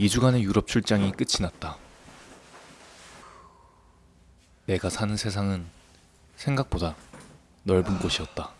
2주간의 유럽 출장이 끝이 났다. 내가 사는 세상은 생각보다 넓은 곳이었다.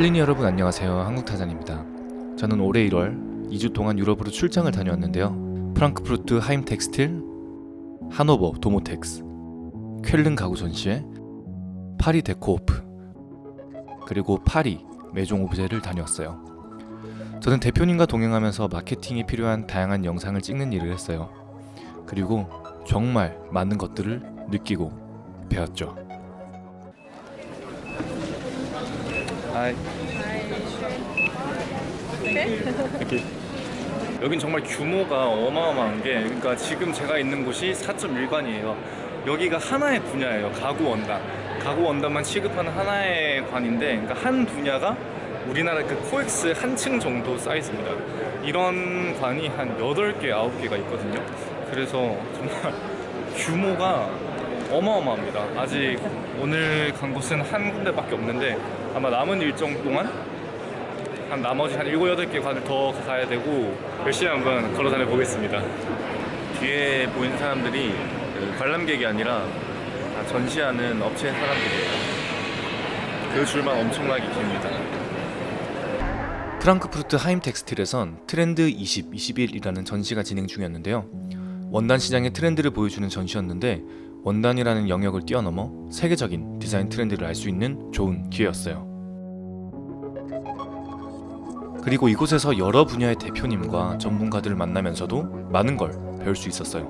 첼리니 여러분 안녕하세요. 한국타잔입니다. 저는 올해 1월 2주 동안 유럽으로 출장을 다녀왔는데요. 프랑크푸르트 Heimtextil 하노버 Domotex 쾰른 가구 전시회 파리 Déco Off 그리고 파리 Maison & Objet를 다녀왔어요. 저는 대표님과 동행하면서 마케팅에 필요한 다양한 영상을 찍는 일을 했어요. 그리고 정말 많은 것들을 느끼고 배웠죠 하이 이렇게 여긴 정말 규모가 어마어마한 게 그러니까 지금 제가 있는 곳이 4.1관이에요. 여기가 하나의 분야예요. 가구 원단. 가구 원단만 취급하는 하나의 관인데 그러니까 한 분야가 우리나라 그 코엑스 한 층 정도 사이즈입니다. 이런 관이 한 8개, 9개가 있거든요. 그래서 정말 규모가 어마어마합니다. 아직 오늘 간 곳은 한 군데밖에 없는데 아마 남은 일정 동안? 한 나머지 한 7, 8개 관을 더 가야 되고 열심히 한번 걸어 다녀 보겠습니다. 뒤에 보이는 사람들이 그 관람객이 아니라 다 전시하는 업체 사람들이에요. 그 줄만 엄청나게 깁니다. 프랑크푸르트 하임 텍스틸에선 트렌드 20, 21이라는 전시가 진행 중이었는데요. 원단 시장의 트렌드를 보여주는 전시였는데 원단이라는 영역을 뛰어넘어 세계적인 디자인 트렌드를 알 수 있는 좋은 기회였어요. 그리고 이곳에서 여러 분야의 대표님과 전문가들을 만나면서도 많은 걸 배울 수 있었어요.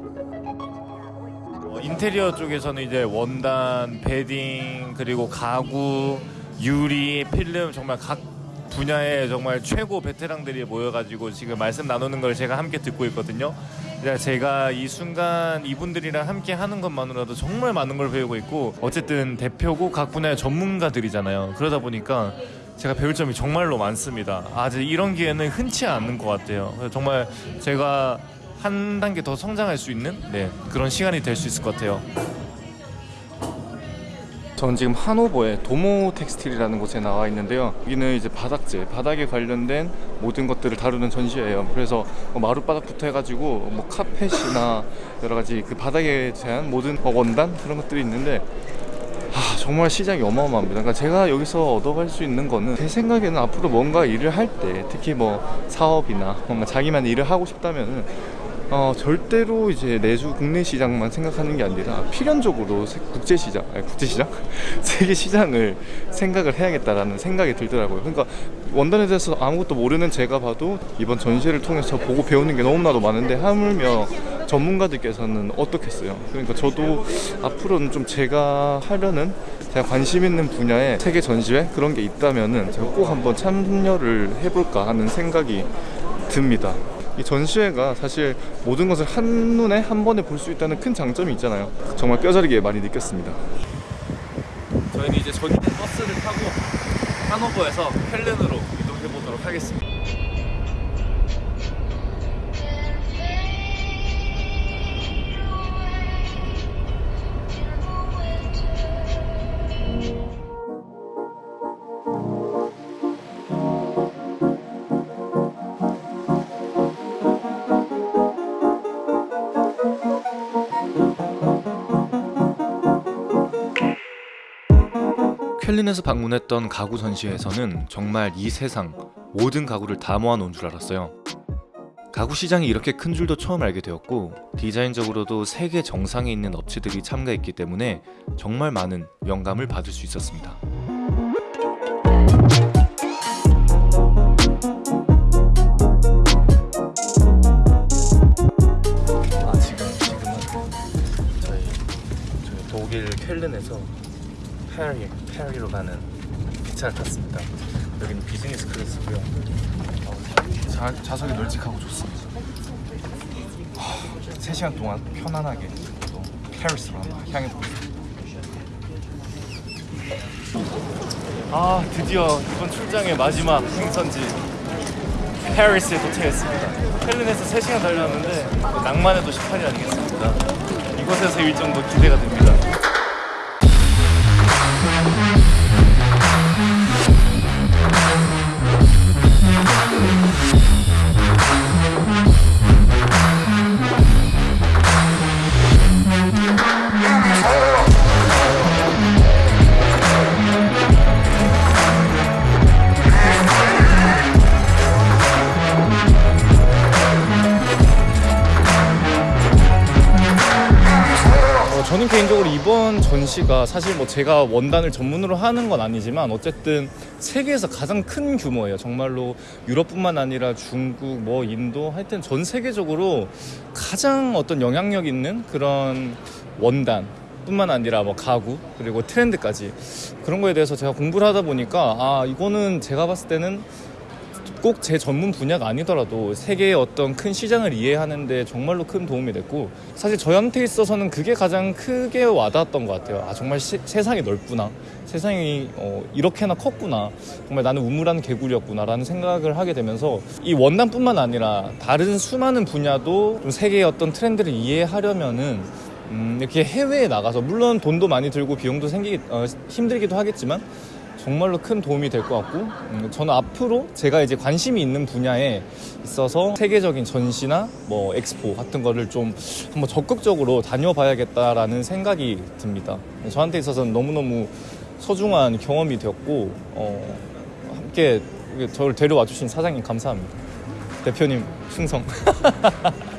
어, 인테리어 쪽에서는 이제 원단, 베딩, 그리고 가구, 유리, 필름 정말 각 분야에 정말 최고 베테랑들이 모여가지고 지금 말씀 나누는 걸 제가 함께 듣고 있거든요. 제가 이 순간 이분들이랑 함께 하는 것만으로도 정말 많은 걸 배우고 있고 어쨌든 대표고 각 분야의 전문가들이잖아요. 그러다 보니까 제가 배울 점이 정말로 많습니다. 아직 이런 기회는 흔치 않은 것 같아요. 정말 제가 한 단계 더 성장할 수 있는 네, 그런 시간이 될 수 있을 것 같아요. 저는 지금 하노버의 도모 텍스틸이라는 곳에 나와 있는데요 여기는 이제 바닥재, 바닥에 관련된 모든 것들을 다루는 전시회예요 그래서 뭐 마룻바닥부터 해가지고 뭐 카펫이나 여러 가지 그 바닥에 대한 모든 원단 그런 것들이 있는데 아, 정말 시장이 어마어마합니다. 그러니까 제가 여기서 얻어갈 수 있는 거는 제 생각에는 앞으로 뭔가 일을 할 때 특히 뭐 사업이나 뭔가 자기만 일을 하고 싶다면은 어, 절대로 이제 내주 국내 시장만 생각하는 게 아니라 필연적으로 국제 시장, 아니 국제 시장, 세계 시장을 생각을 해야겠다라는 생각이 들더라고요. 그러니까 원단에 대해서 아무것도 모르는 제가 봐도 이번 전시를 통해서 보고 배우는 게 너무나도 많은데 하물며 전문가들께서는 어떻겠어요? 그러니까 저도 앞으로는 좀 제가 하려는 제가 관심 있는 분야에 세계 전시회 그런 게 있다면은 제가 꼭 한번 참여를 해볼까 하는 생각이 듭니다. 이 전시회가 사실 모든 것을 한눈에 한 번에 볼 수 있다는 큰 장점이 있잖아요. 정말 뼈저리게 많이 느꼈습니다. 저희는 이제 전용 버스를 타고 하노버에서 헬렌으로 이동해 보도록 하겠습니다 켈린에서 방문했던 가구 전시회에서는 정말 이 세상 모든 가구를 다 모아놓은 줄 알았어요. 가구 시장이 이렇게 큰 줄도 처음 알게 되었고 디자인적으로도 세계 정상에 있는 업체들이 참가했기 때문에 정말 많은 영감을 받을 수 있었습니다. 아 지금 지금은 저희 저희 독일 쾰른에서 파리 파리로 가는 기차를 탔습니다. 여기는 비즈니스 클래스고요. 어, 자, 좌석이 널찍하고 좋습니다. 3시간 동안 편안하게 또 파리스로 한번 향해 보겠습니다. 아 드디어 이번 출장의 마지막 행선지 파리스에 도착했습니다. 쾰른에서 3시간 달렸는데 낭만의 도시 파리 아니겠습니까? 이곳에서 일정도 기대가 됩니다. 저는 개인적으로 이번 전시가 사실 뭐 제가 원단을 전문으로 하는 건 아니지만 어쨌든 세계에서 가장 큰 규모예요. 정말로 유럽뿐만 아니라 중국, 뭐 인도 하여튼 전 세계적으로 가장 어떤 영향력 있는 그런 원단 뿐만 아니라 뭐 가구 그리고 트렌드까지 그런 거에 대해서 제가 공부를 하다 보니까 아 이거는 제가 봤을 때는 꼭 제 전문 분야가 아니더라도 세계의 어떤 큰 시장을 이해하는데 정말로 큰 도움이 됐고 사실 저한테 있어서는 그게 가장 크게 와닿았던 것 같아요. 아 정말 시- 세상이 넓구나. 세상이 어, 이렇게나 컸구나. 정말 나는 우물한 개구리였구나 라는 생각을 하게 되면서 이 원단뿐만 아니라 다른 수많은 분야도 좀 세계의 어떤 트렌드를 이해하려면은 음, 이렇게 해외에 나가서 물론 돈도 많이 들고 비용도 생기 어, 힘들기도 하겠지만 정말로 큰 도움이 될 것 같고 음, 저는 앞으로 제가 이제 관심이 있는 분야에 있어서 세계적인 전시나 뭐 엑스포 같은 거를 좀 한번 적극적으로 다녀봐야겠다라는 생각이 듭니다. 저한테 있어서는 너무너무 소중한 경험이 되었고 어, 함께 저를 데려와 주신 사장님 감사합니다. 대표님 충성.